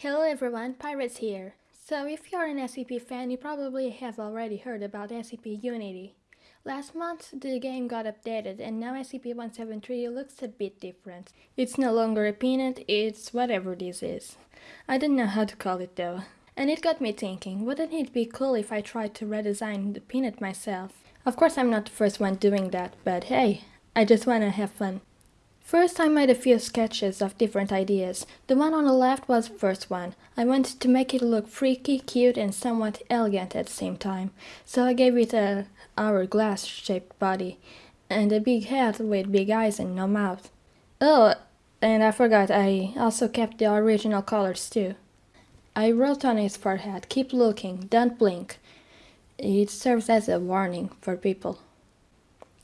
Hello everyone, Pirates here. So if you're an SCP fan, you probably have already heard about SCP Unity. Last month, the game got updated and now SCP-173 looks a bit different. It's no longer a peanut, it's whatever this is. I don't know how to call it though. And it got me thinking, wouldn't it be cool if I tried to redesign the peanut myself? Of course I'm not the first one doing that, but hey, I just wanna have fun. First I made a few sketches of different ideas. The one on the left was the first one. I wanted to make it look freaky, cute and somewhat elegant at the same time. So I gave it a hourglass shaped body and a big head with big eyes and no mouth. Oh, and I forgot I also kept the original colors too. I wrote on his forehead, keep looking, don't blink. It serves as a warning for people.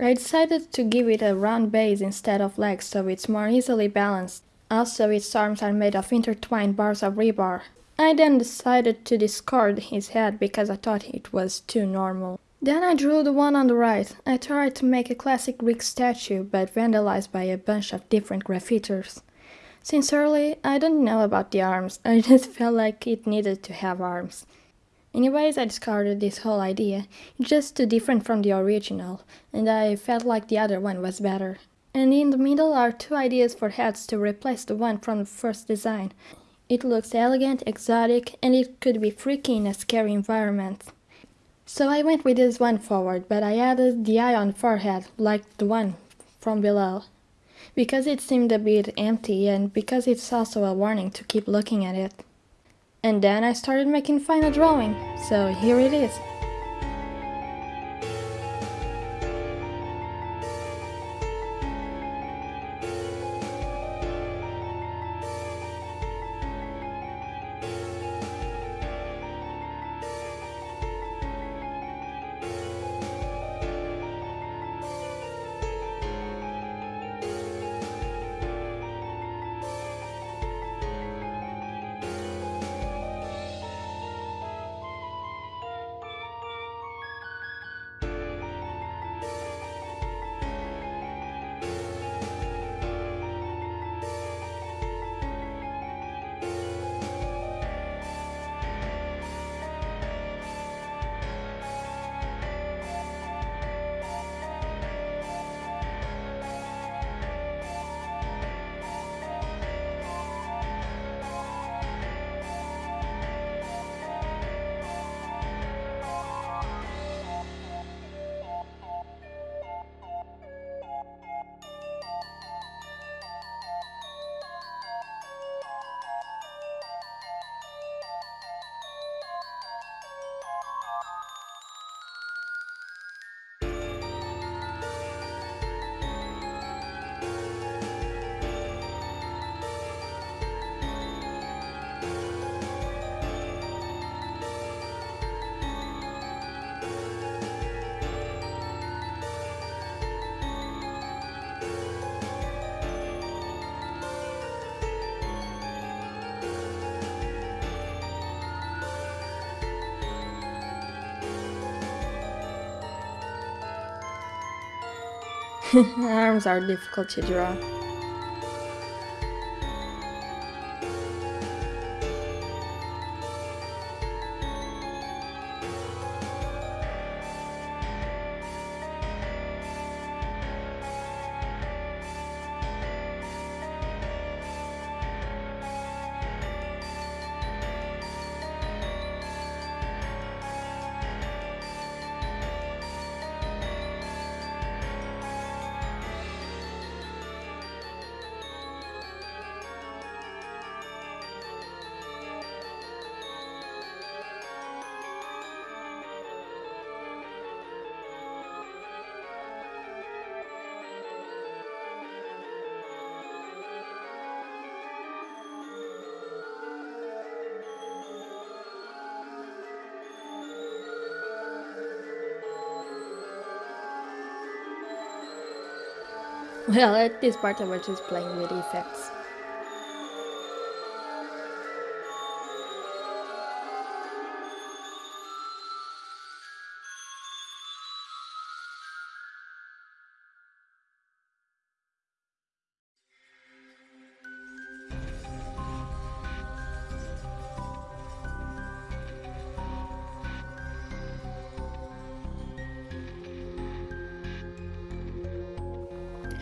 I decided to give it a round base instead of legs so it's more easily balanced. Also, its arms are made of intertwined bars of rebar. I then decided to discard his head because I thought it was too normal. Then I drew the one on the right. I tried to make a classic Greek statue, but vandalized by a bunch of different graffiters. Sincerely, I don't know about the arms, I just felt like it needed to have arms. Anyways, I discarded this whole idea, just too different from the original, and I felt like the other one was better. And in the middle are two ideas for heads to replace the one from the first design. It looks elegant, exotic, and it could be freaky in a scary environment. So I went with this one forward, but I added the eye on forehead, like the one from below. Because it seemed a bit empty and because it's also a warning to keep looking at it. And then I started making final drawing, so here it is. Arms are difficult to draw. Well, at this part I was just playing with effects.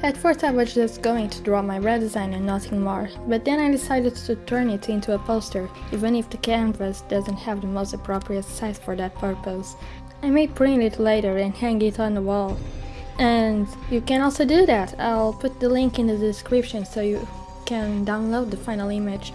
At first I was just going to draw my redesign and nothing more, but then I decided to turn it into a poster, even if the canvas doesn't have the most appropriate size for that purpose. I may print it later and hang it on the wall. And you can also do that, I'll put the link in the description so you can download the final image.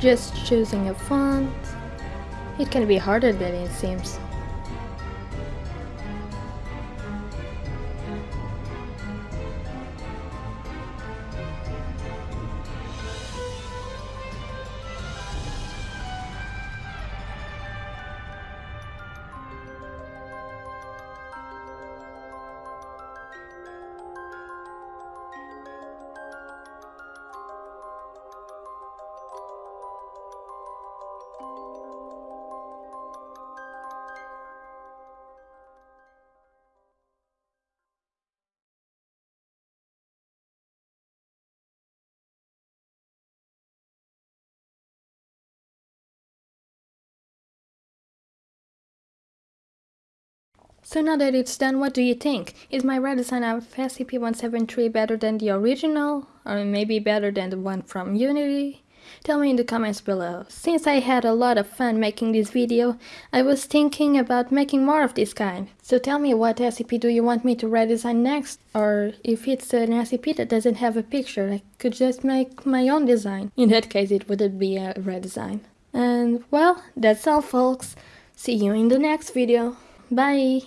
Just choosing a font. It can be harder than it seems. So now that it's done, what do you think? Is my redesign of SCP-173 better than the original? Or maybe better than the one from Unity? Tell me in the comments below. Since I had a lot of fun making this video, I was thinking about making more of this kind. So tell me what SCP do you want me to redesign next? Or if it's an SCP that doesn't have a picture, I could just make my own design. In that case, it wouldn't be a redesign. And well, that's all folks. See you in the next video. Bye!